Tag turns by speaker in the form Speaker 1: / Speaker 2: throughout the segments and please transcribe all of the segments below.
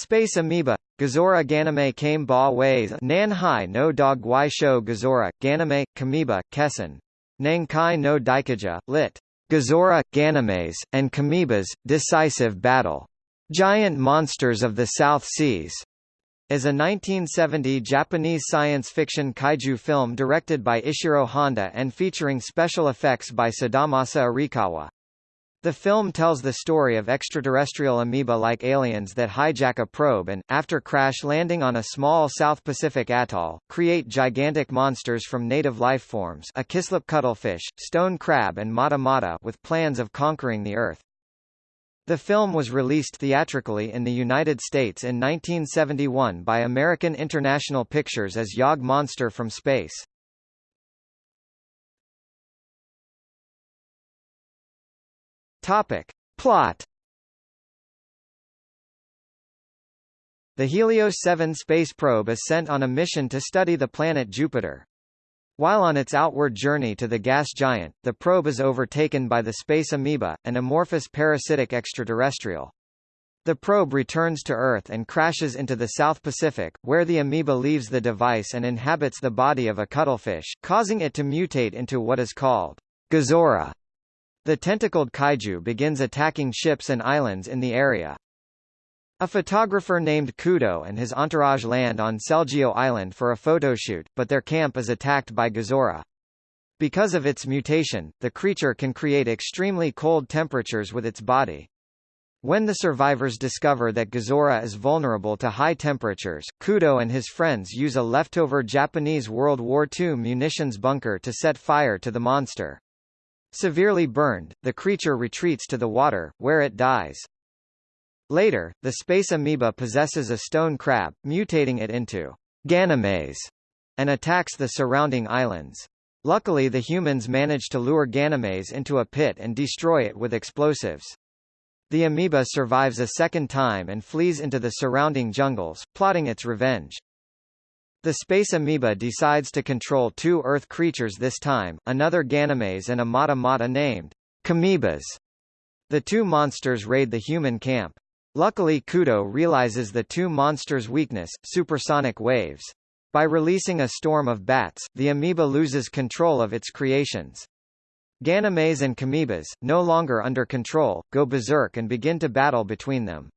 Speaker 1: Space amoeba Gezora ganame kame ba ways nan hai no dog guai shou Gezora, ganame, Kamiba, Kessen. Nang kai no daikaja, lit. Gezora, Ganymedes, and Kamoebas, Decisive Battle. Giant Monsters of the South Seas is a 1970 Japanese science fiction kaiju film directed by Ishiro Honda and featuring special effects by Sadamasa Arikawa. The film tells the story of extraterrestrial amoeba-like aliens that hijack a probe and, after crash landing on a small South Pacific atoll, create gigantic monsters from native life forms a kislep cuttlefish, stone crab and mata mata with plans of conquering the Earth. The film was released theatrically in the United States in 1971 by American International Pictures as Yog Monster from Space. Topic. Plot The Helios 7 space probe is sent on a mission to study the planet Jupiter. While on its outward journey to the gas giant, the probe is overtaken by the space amoeba, an amorphous parasitic extraterrestrial. The probe returns to Earth and crashes into the South Pacific, where the amoeba leaves the device and inhabits the body of a cuttlefish, causing it to mutate into what is called Gezora, the tentacled kaiju begins attacking ships and islands in the area. A photographer named Kudo and his entourage land on Selgio Island for a photoshoot, but their camp is attacked by Gezora. Because of its mutation, the creature can create extremely cold temperatures with its body. When the survivors discover that Gezora is vulnerable to high temperatures, Kudo and his friends use a leftover Japanese World War II munitions bunker to set fire to the monster. Severely burned, the creature retreats to the water, where it dies. Later, the space amoeba possesses a stone crab, mutating it into Ganymedes, and attacks the surrounding islands. Luckily the humans manage to lure Ganymedes into a pit and destroy it with explosives. The amoeba survives a second time and flees into the surrounding jungles, plotting its revenge. The space amoeba decides to control two Earth creatures this time, another Ganymedes and a Mata Mata named Kamoebas. The two monsters raid the human camp. Luckily Kudo realizes the two monsters' weakness, supersonic waves. By releasing a storm of bats, the amoeba loses control of its creations. Ganymedes and Kamoebas, no longer under control, go berserk and begin to battle between them.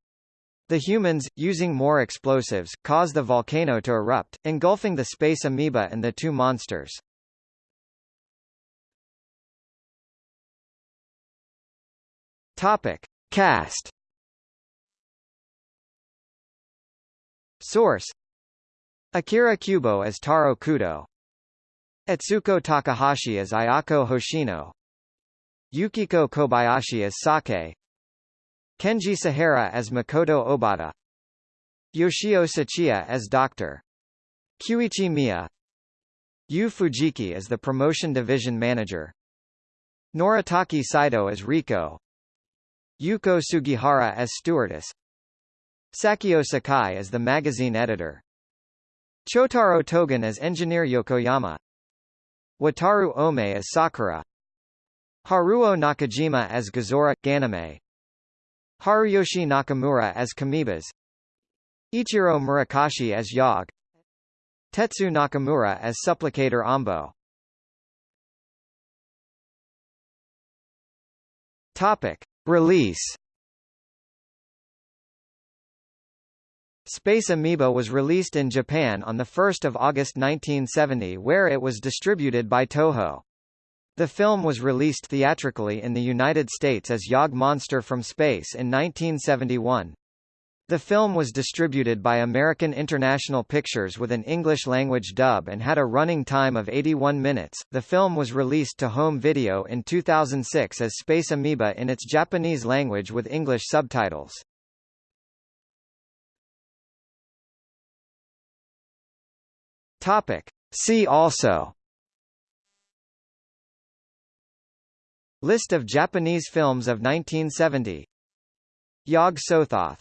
Speaker 1: The humans, using more explosives, cause the volcano to erupt, engulfing the space amoeba and the two monsters. Topic. Cast Source Akira Kubo as Taro Kudo Etsuko Takahashi as Ayako Hoshino Yukiko Kobayashi as Sake Kenji Sahara as Makoto Obata. Yoshio Tsuchiya as Dr. Kyuichi Miya. Yu Fujiki as the Promotion Division Manager. Noritake Saito as Riko. Yuko Sugihara as Stewardess. Sachio Sakai as the magazine editor. Chotaro Togin as Engineer Yokoyama. Wataru Omae as Sakura. Haruo Nakajima as Gezora, Ganame Haruyoshi Nakamura as Kamoebas Ichiro Murakashi as Yog Tetsu Nakamura as Supplicator Ambo Topic. Release Space Amoeba was released in Japan on 1 August 1970 where it was distributed by Toho. The film was released theatrically in the United States as Yog Monster from Space in 1971. The film was distributed by American International Pictures with an English-language dub and had a running time of 81 minutes. The film was released to home video in 2006 as Space Amoeba in its Japanese language with English subtitles. Topic. See also List of Japanese films of 1970 Yog Sothoth